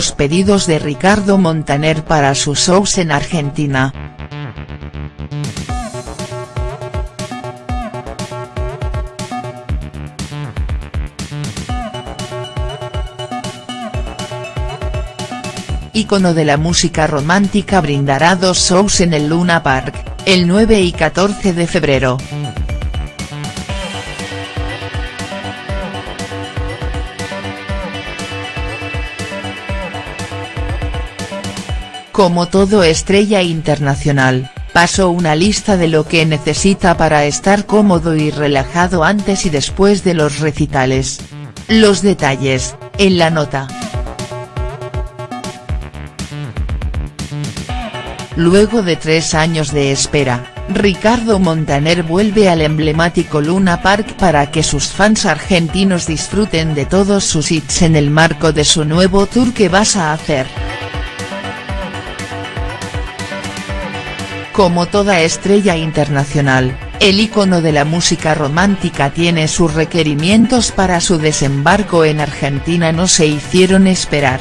Los pedidos de Ricardo Montaner para sus shows en Argentina. Ícono de la música romántica brindará dos shows en el Luna Park, el 9 y 14 de febrero. Como todo estrella internacional, pasó una lista de lo que necesita para estar cómodo y relajado antes y después de los recitales. Los detalles, en la nota. Luego de tres años de espera, Ricardo Montaner vuelve al emblemático Luna Park para que sus fans argentinos disfruten de todos sus hits en el marco de su nuevo tour que vas a hacer. Como toda estrella internacional, el ícono de la música romántica tiene sus requerimientos para su desembarco en Argentina no se hicieron esperar.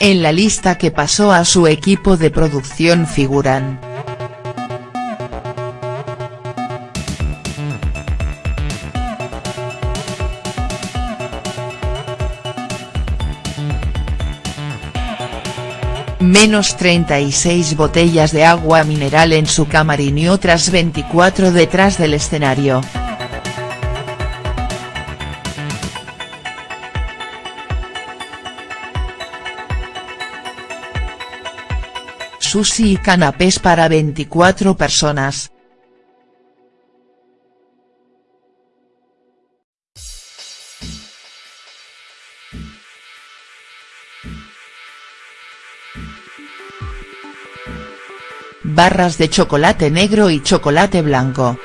En la lista que pasó a su equipo de producción figuran. Menos 36 botellas de agua mineral en su camarín y otras 24 detrás del escenario. Sushi y canapés para 24 personas. Barras de chocolate negro y chocolate blanco.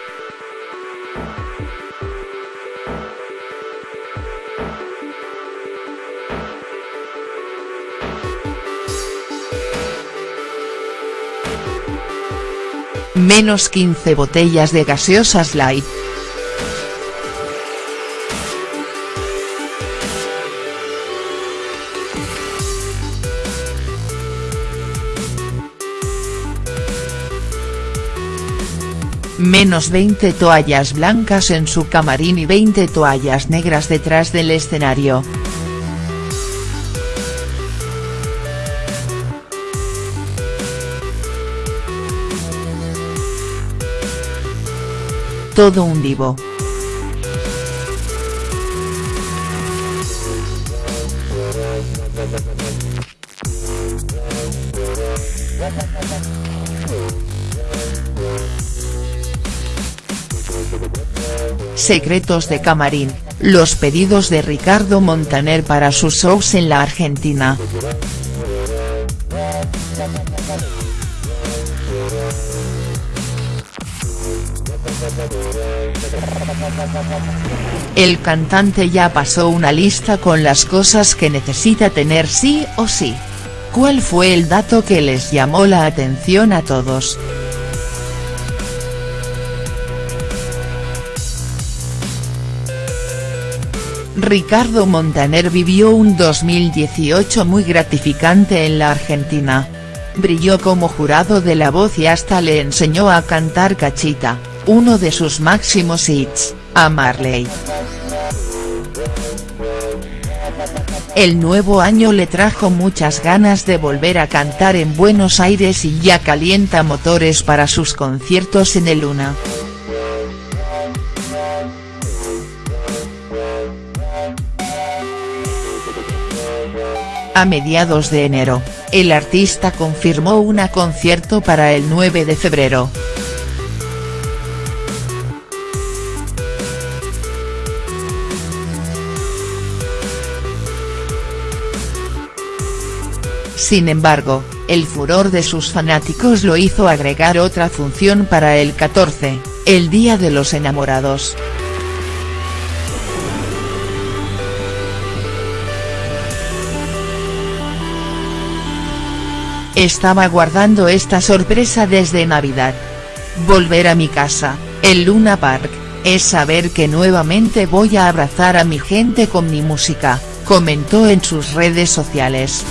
Menos 15 botellas de gaseosas light. Menos 20 toallas blancas en su camarín y 20 toallas negras detrás del escenario. Todo un divo. Secretos de Camarín, los pedidos de Ricardo Montaner para sus shows en la Argentina. El cantante ya pasó una lista con las cosas que necesita tener sí o sí. ¿Cuál fue el dato que les llamó la atención a todos?. Ricardo Montaner vivió un 2018 muy gratificante en la Argentina. Brilló como jurado de La Voz y hasta le enseñó a cantar Cachita, uno de sus máximos hits, a Marley. El nuevo año le trajo muchas ganas de volver a cantar en Buenos Aires y ya calienta motores para sus conciertos en el Luna. A mediados de enero, el artista confirmó un concierto para el 9 de febrero. Sin embargo, el furor de sus fanáticos lo hizo agregar otra función para el 14, el Día de los Enamorados. Estaba guardando esta sorpresa desde Navidad. Volver a mi casa, el Luna Park, es saber que nuevamente voy a abrazar a mi gente con mi música, comentó en sus redes sociales.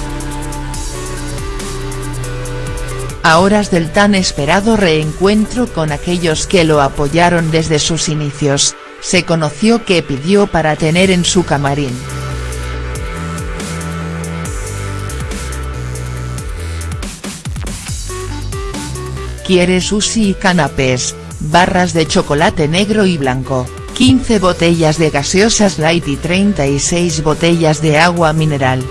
A horas del tan esperado reencuentro con aquellos que lo apoyaron desde sus inicios, se conoció que pidió para tener en su camarín. Quiere sushi y canapés, barras de chocolate negro y blanco, 15 botellas de gaseosas light y 36 botellas de agua mineral.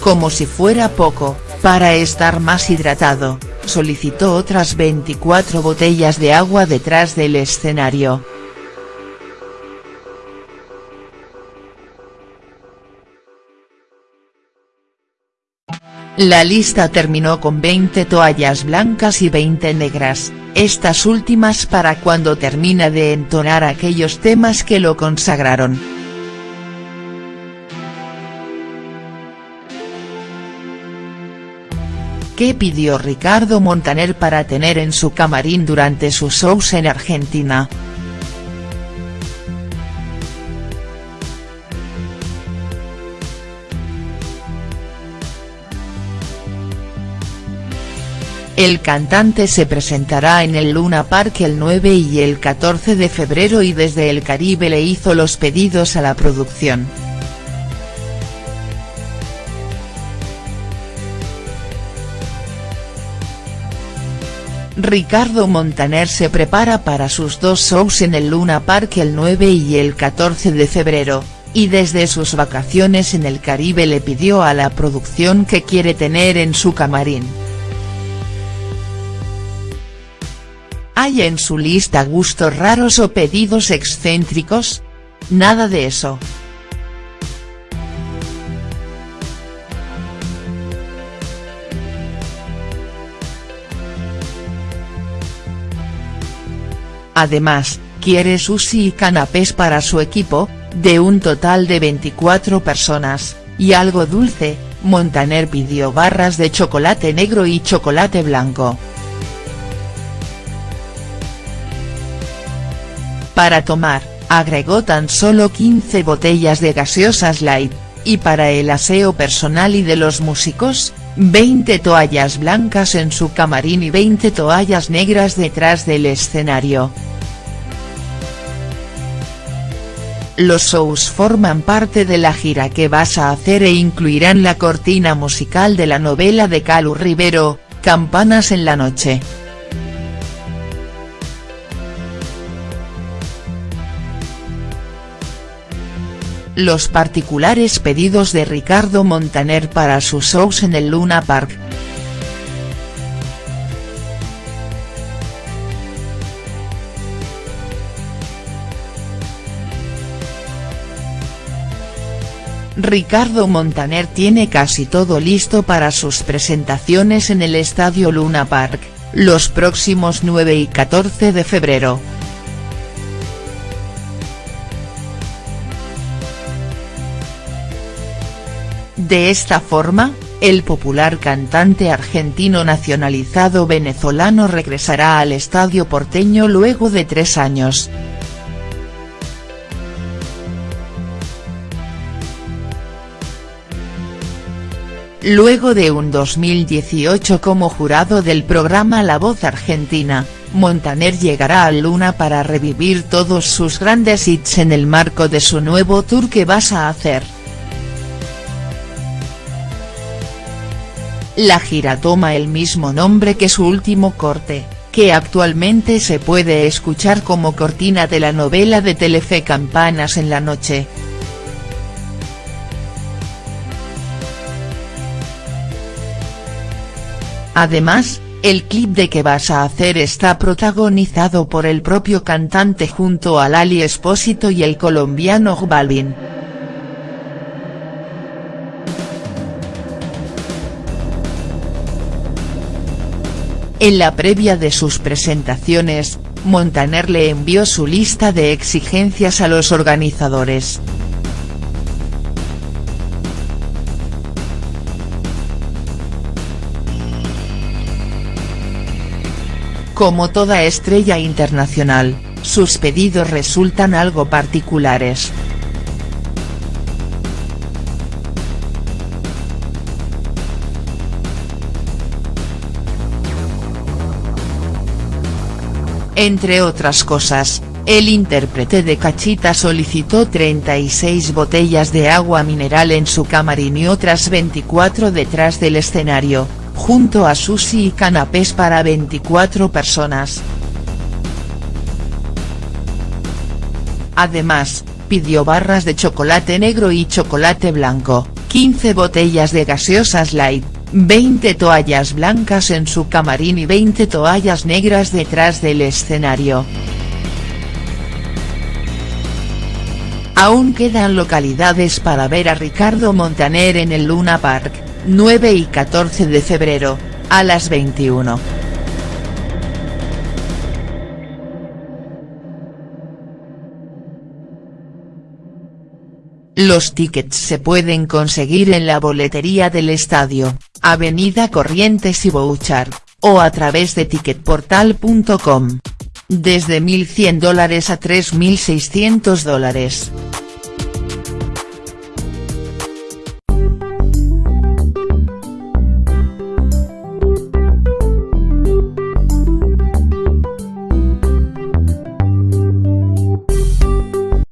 Como si fuera poco, para estar más hidratado, solicitó otras 24 botellas de agua detrás del escenario. La lista terminó con 20 toallas blancas y 20 negras, estas últimas para cuando termina de entonar aquellos temas que lo consagraron. ¿Qué pidió Ricardo Montaner para tener en su camarín durante sus shows en Argentina?. El cantante se presentará en el Luna Park el 9 y el 14 de febrero y desde el Caribe le hizo los pedidos a la producción. Ricardo Montaner se prepara para sus dos shows en el Luna Park el 9 y el 14 de febrero, y desde sus vacaciones en el Caribe le pidió a la producción que quiere tener en su camarín. ¿Hay en su lista gustos raros o pedidos excéntricos? Nada de eso. Además, quiere sushi y canapés para su equipo, de un total de 24 personas, y algo dulce, Montaner pidió barras de chocolate negro y chocolate blanco. Para tomar, agregó tan solo 15 botellas de gaseosas light, y para el aseo personal y de los músicos, 20 toallas blancas en su camarín y 20 toallas negras detrás del escenario. Los shows forman parte de la gira que vas a hacer e incluirán la cortina musical de la novela de Calu Rivero, Campanas en la noche. Los particulares pedidos de Ricardo Montaner para sus shows en el Luna Park. Ricardo Montaner tiene casi todo listo para sus presentaciones en el Estadio Luna Park, los próximos 9 y 14 de febrero. De esta forma, el popular cantante argentino nacionalizado venezolano regresará al estadio porteño luego de tres años. Luego de un 2018 como jurado del programa La Voz Argentina, Montaner llegará al Luna para revivir todos sus grandes hits en el marco de su nuevo tour que vas a hacer. La gira toma el mismo nombre que su último corte, que actualmente se puede escuchar como cortina de la novela de Telefe Campanas en la noche. Además, el clip de que vas a hacer está protagonizado por el propio cantante junto a Lali Espósito y el colombiano Balvin. En la previa de sus presentaciones, Montaner le envió su lista de exigencias a los organizadores. Como toda estrella internacional, sus pedidos resultan algo particulares. Entre otras cosas, el intérprete de Cachita solicitó 36 botellas de agua mineral en su camarín y otras 24 detrás del escenario, junto a sushi y canapés para 24 personas. Además, pidió barras de chocolate negro y chocolate blanco, 15 botellas de gaseosas light, 20 toallas blancas en su camarín y 20 toallas negras detrás del escenario. Aún quedan localidades para ver a Ricardo Montaner en el Luna Park, 9 y 14 de febrero, a las 21. Los tickets se pueden conseguir en la boletería del estadio, Avenida Corrientes y Bouchard, o a través de ticketportal.com. Desde 1.100 dólares a 3.600 dólares.